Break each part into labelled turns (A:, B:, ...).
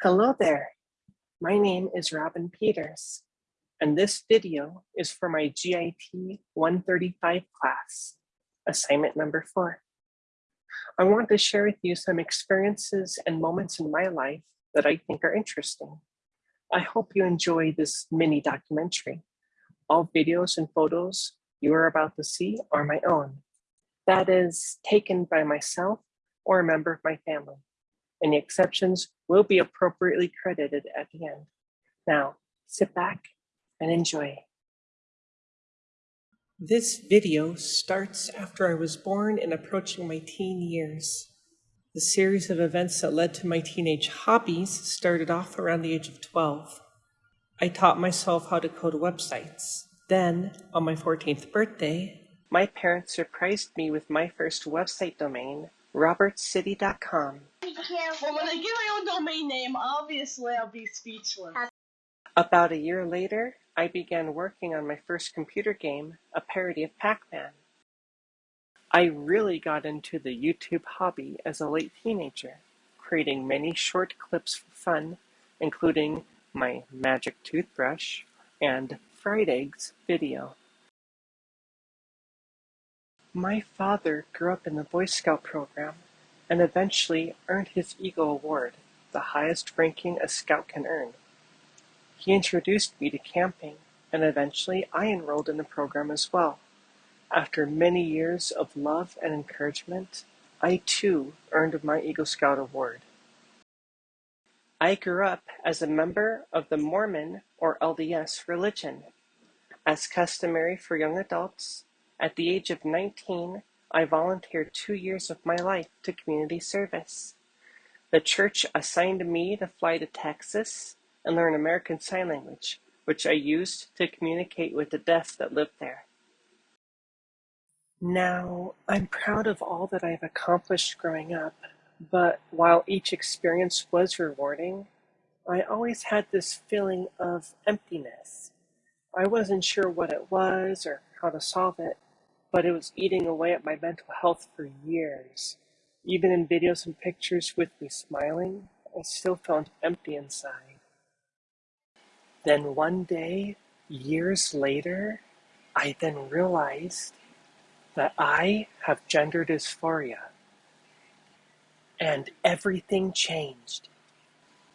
A: Hello there, my name is Robin Peters, and this video is for my GIT 135 class, assignment number four. I want to share with you some experiences and moments in my life that I think are interesting. I hope you enjoy this mini documentary. All videos and photos you are about to see are my own. That is taken by myself or a member of my family. Any exceptions will be appropriately credited at the end. Now, sit back and enjoy. This video starts after I was born and approaching my teen years. The series of events that led to my teenage hobbies started off around the age of 12. I taught myself how to code websites. Then, on my 14th birthday, my parents surprised me with my first website domain, robertcity.com.
B: Well, when I get my own domain name, obviously I'll be speechless.
A: About a year later, I began working on my first computer game, a parody of Pac-Man. I really got into the YouTube hobby as a late teenager, creating many short clips for fun, including my magic toothbrush and fried eggs video. My father grew up in the Boy Scout program and eventually earned his Eagle Award, the highest ranking a Scout can earn. He introduced me to camping, and eventually I enrolled in the program as well. After many years of love and encouragement, I too earned my Eagle Scout Award. I grew up as a member of the Mormon or LDS religion. As customary for young adults, at the age of 19, I volunteered two years of my life to community service. The church assigned me to fly to Texas and learn American Sign Language, which I used to communicate with the deaf that lived there. Now, I'm proud of all that I've accomplished growing up, but while each experience was rewarding, I always had this feeling of emptiness. I wasn't sure what it was or how to solve it, but it was eating away at my mental health for years. Even in videos and pictures with me smiling, I still felt empty inside. Then one day, years later, I then realized that I have gender dysphoria. And everything changed.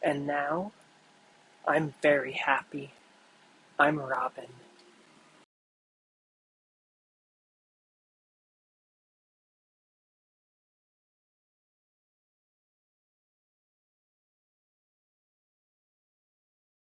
A: And now, I'm very happy. I'm Robin.